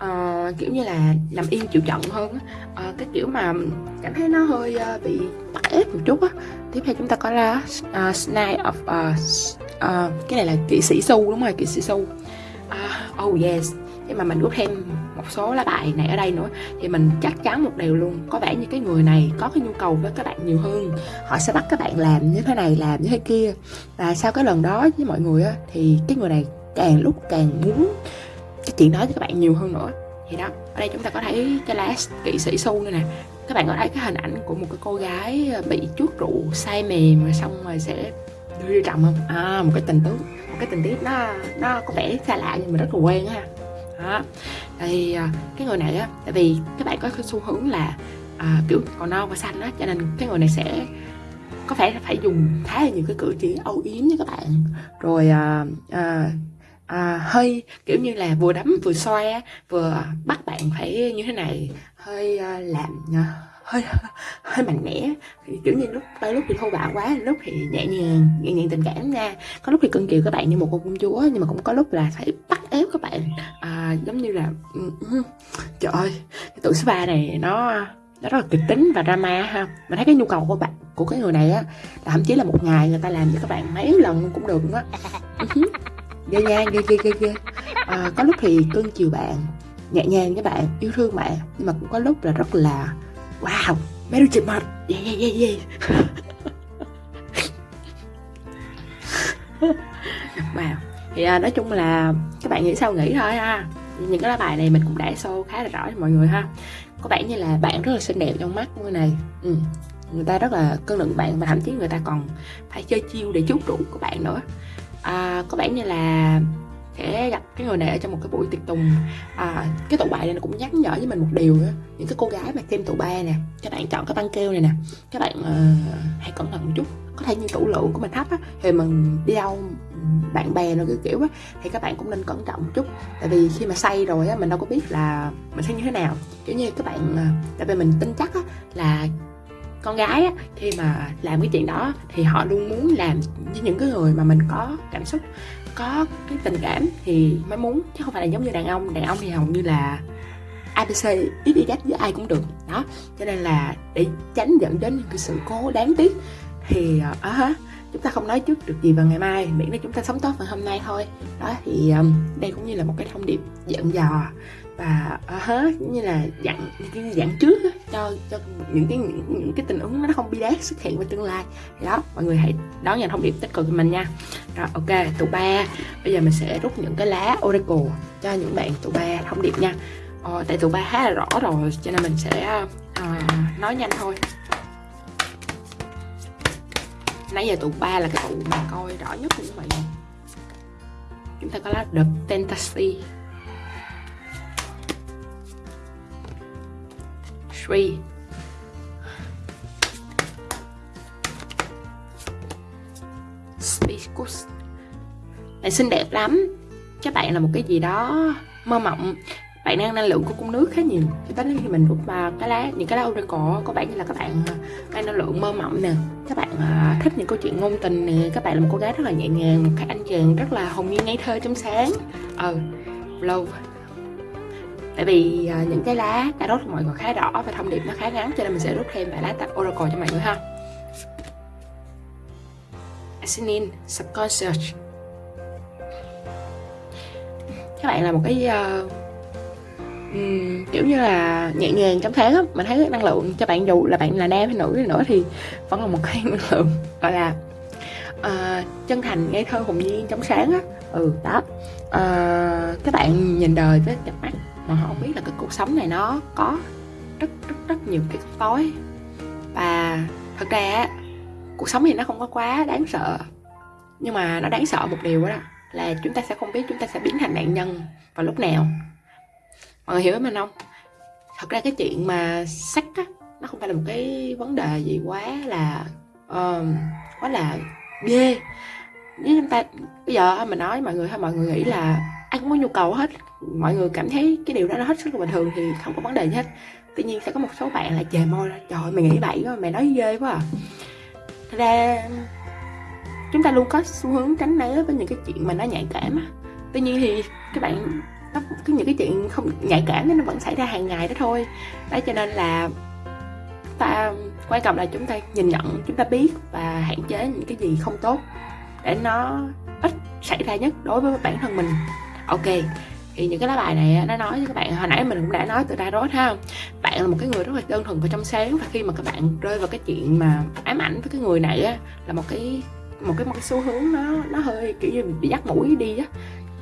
Speaker 1: uh, kiểu như là nằm yên chịu trận hơn uh, cái kiểu mà cảm thấy nó hơi uh, bị bắt ép một chút á. Tiếp theo chúng ta có là uh, Snake of uh, uh, cái này là kỵ sĩ su đúng rồi kỵ sĩ su. Uh, oh yes. Nhưng mà mình rút thêm một số lá bài này ở đây nữa thì mình chắc chắn một điều luôn có vẻ như cái người này có cái nhu cầu với các bạn nhiều hơn. Họ sẽ bắt các bạn làm như thế này làm như thế kia. Và sau cái lần đó với mọi người á thì cái người này càng lúc càng muốn cái chuyện đó với các bạn nhiều hơn nữa. Thì đó ở đây chúng ta có thấy cái lá kỵ sĩ su nữa nè. Các bạn có thấy cái hình ảnh của một cái cô gái ờ, bị chuốt rượu say mềm rồi xong rồi sẽ đưa đi trọng không? À một cái tình tiết một cái tình tiết nó nó có vẻ xa lạ nhưng mà rất là quen ha. Đó thì ờ, cái người này á tại vì các bạn có cái xu hướng là à, kiểu còn non và xanh á cho nên cái người này sẽ có phải phải dùng khá là nhiều cái cử chỉ âu yếm với các bạn. Rồi à, à, à, hơi kiểu như là vừa đấm vừa xoa vừa bắt bạn phải như thế này hơi uh, làm hơi hơi mạnh mẽ kiểu như lúc đôi lúc thì thô bạo quá lúc thì nhẹ nhàng nhẹ nhàng tình cảm nha. Có lúc thì cưng chiều các bạn như một con công chúa nhưng mà cũng có lúc là phải bắt ép các bạn. À, giống như là ừ, ừ, trời ơi cái tụi spa này nó nó rất là kịch tính và drama ha. Mình thấy cái nhu cầu của bạn của cái người này á là thậm chí là một ngày người ta làm cho các bạn mấy lần cũng được nữa nhẹ nhàng, ghê ghê ghê ghê. À, có lúc thì cưng chiều bạn nhẹ nhàng với bạn yêu thương bạn nhưng mà cũng có lúc là rất là wow mấy đứa chị mệt yeah yeah yeah yeah. Wow. Thì à, nói chung là các bạn nghĩ sao nghĩ thôi ha. Những cái lá bài này mình cũng đã show khá là rõ cho mọi người ha. Có vẻ như là bạn rất là xinh đẹp trong mắt người này. Ừ. người ta rất là cân lượng bạn và thậm chí người ta còn phải chơi chiêu để chút rượu của bạn nữa à, có vẻ như là sẽ gặp cái người này ở trong một cái buổi tiệc tùng. À, cái tụ bài này nó cũng nhắc nhở với mình một điều đó. những cái cô gái mà xem tụ ba nè các bạn chọn cái băng keo này nè các bạn uh, hãy cẩn thận một chút. Có thể như tủ lượng của mình thấp á thì mình đi đâu bạn bè rồi kiểu kiểu á thì các bạn cũng nên cẩn trọng một chút. Tại vì khi mà say rồi á mình đâu có biết là mình sẽ như thế nào. Kiểu như các bạn ờ, tại vì mình tin chắc á là con gái á, khi mà làm cái chuyện đó thì họ luôn muốn làm với những cái người mà mình có cảm xúc có cái tình cảm thì mới muốn chứ không phải là giống như đàn ông. Đàn ông thì hầu như là abc ít đi dắt với ai cũng được. Đó cho nên là để tránh dẫn đến những cái sự cố đáng tiếc thì uh, chúng ta không nói trước được gì vào ngày mai miễn là chúng ta sống tốt vào hôm nay thôi. Đó thì um, đây cũng như là một cái thông điệp dặn dò và à, uh, hết như là dặn dặn trước đó, cho cho những cái những, những cái tình huống nó không bi đát xuất hiện vào tương lai. Thì đó mọi người hãy đón nhận thông điệp tích cực của mình nha. Rồi ok tụ ba. Bây giờ mình sẽ rút những cái lá oracle cho những bạn tụ ba thông điệp nha. Ờ, tại tụ ba khá là rõ rồi cho nên mình sẽ uh, nói nhanh thôi. Nãy giờ tụ ba là cái tụ mà coi rõ nhất của các bạn. Chúng ta có lá The Fantasy. Three. Spicus Bạn xinh đẹp lắm. Các bạn là một cái gì đó mơ mộng. Bạn đang năng lượng của cung nước khá nhiều. Cho tới khi mình rút vào cái lá những cái lá oracle có vẻ như là các bạn à, đang năng lượng mơ mộng nè. Các bạn uh, thích những câu chuyện ngôn tình nè. Các bạn là một cô gái rất là nhẹ nhàng một cái anh chàng rất là hồn nhiên ngây thơ trong sáng. Ừ, love lâu tại vì uh, những cái lá đã rốt mọi người khá đỏ và thông điệp nó khá ngắn cho nên mình sẽ rút thêm vài lá tạp oracle cho mọi người ha. Asinin Subconscious. Các bạn là một cái uh, um, kiểu như là nhẹ nhàng trong tháng á mình thấy năng lượng cho bạn dù là bạn là nam hay nữ hay nữa thì vẫn là một cái năng lượng gọi là uh, chân thành ngây thơ hồn nhiên trong sáng á. Ừ đó. Uh, các bạn nhìn đời với cặp mắt mà họ không biết là cái cuộc sống này nó có rất rất rất nhiều cái tối. Và thật ra cuộc sống thì nó không có quá đáng sợ. Nhưng mà nó đáng sợ một điều đó là chúng ta sẽ không biết chúng ta sẽ biến thành nạn nhân vào lúc nào. Mọi người hiểu với mình không? Thật ra cái chuyện mà sách á nó không phải là một cái vấn đề gì quá là uh, quá là ghê. Nếu chúng ta bây giờ mình nói mọi người hay mọi người nghĩ là ai cũng có nhu cầu hết mọi người cảm thấy cái điều đó nó hết sức là bình thường thì không có vấn đề gì hết. Tuy nhiên sẽ có một số bạn là chề môi ra trời mày nghĩ bậy quá mày nói ghê quá à. Thật ra chúng ta luôn có xu hướng tránh né với những cái chuyện mà nó nhạy cảm á. Tuy nhiên thì các bạn nó cái những cái chuyện không nhạy cảm nó vẫn xảy ra hàng ngày đó thôi. Đấy cho nên là ta quan trọng là chúng ta nhìn nhận chúng ta biết và hạn chế những cái gì không tốt để nó ít xảy ra nhất đối với bản thân mình. Ok thì những cái lá bài này nó nói với các bạn, hồi nãy mình cũng đã nói từ tarot rốt ha. Bạn là một cái người rất là đơn thuần và trong sáng và khi mà các bạn rơi vào cái chuyện mà ám ảnh với cái người này á, là một cái một cái một cái xu hướng nó nó hơi kiểu như bị dắt mũi đi á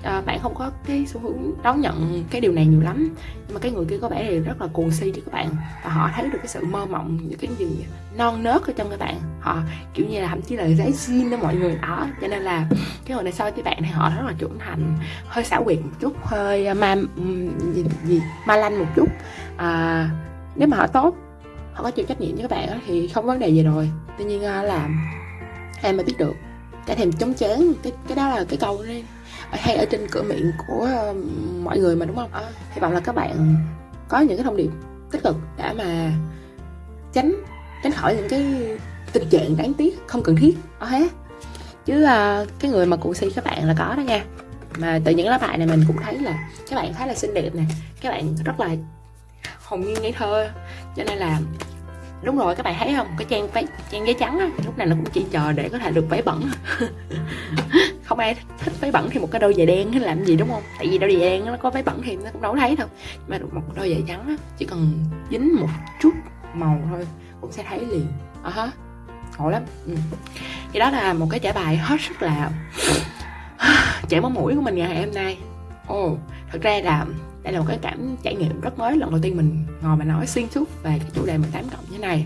Speaker 1: à, bạn không có cái xu hướng đón nhận cái điều này nhiều lắm. Nhưng mà cái người kia có vẻ thì rất là cuồng si cho các bạn. Và họ thấy được cái sự mơ mộng những cái gì non nớt ở trong các bạn. Họ kiểu như là thậm chí là giấy xin đó mọi người đó. Cho nên là cái người này so với bạn thì họ rất là trưởng thành. Hơi xảo quyệt một chút hơi à, ma gì, gì ma lanh một chút. À, nếu mà họ tốt họ có chịu trách nhiệm với các bạn thì không vấn đề gì rồi. Tuy nhiên là em mới biết được. Cái thèm chống chán cái cái đó là cái câu đấy hay ở trên cửa miệng của mọi người mà đúng không? À, hy vọng là các bạn có những cái thông điệp tích cực để mà tránh tránh khỏi những cái tình trạng đáng tiếc không cần thiết. Đó hết chứ uh, cái người mà cụ si các bạn là có đó nha. Mà từ những lá bài này mình cũng thấy là các bạn khá là xinh đẹp nè. Các bạn rất là hồn nhiên ngây thơ. Cho nên là đúng rồi các bạn thấy không? Cái trang váy trang giấy trắng á lúc này nó cũng chỉ chờ để có thể được váy bẩn không ai thích váy bẩn thì một cái đôi giày đen hay làm gì đúng không? Tại vì đôi giày đen nó có váy bẩn thì nó cũng đâu thấy đâu. Mà một đôi giày trắng á chỉ cần dính một chút màu thôi cũng sẽ thấy liền. À hả ngộ lắm. Ừ. thì đó là một cái trải bài hết sức là chảy máu mũi của mình ngày hôm nay. Ồ. Oh, thật ra là đây là một cái cảm trải nghiệm rất mới, lần đầu tiên mình ngồi mà nói xuyên suốt về cái chủ đề 18 cộng như này.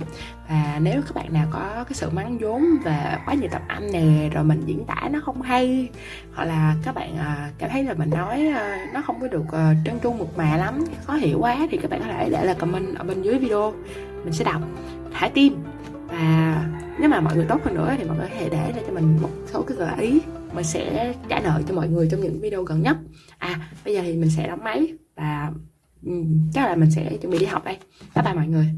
Speaker 1: Và nếu các bạn nào có cái sự mắng vốn và quá nhiều tập âm nè, rồi mình diễn tả nó không hay, hoặc là các bạn à, cảm thấy là mình nói à, nó không có được à, trơn tru mượt mà lắm, khó hiểu quá, thì các bạn có thể để lại comment ở bên dưới video. Mình sẽ đọc, thả tim. Và nếu mà mọi người tốt hơn nữa thì mọi người có thể để lại cho mình một số cái gợi ý. Mình sẽ trả lời cho mọi người trong những video gần nhất. À bây giờ thì mình sẽ đóng máy và chắc là mình sẽ chuẩn bị đi học đây. Bye bye mọi người.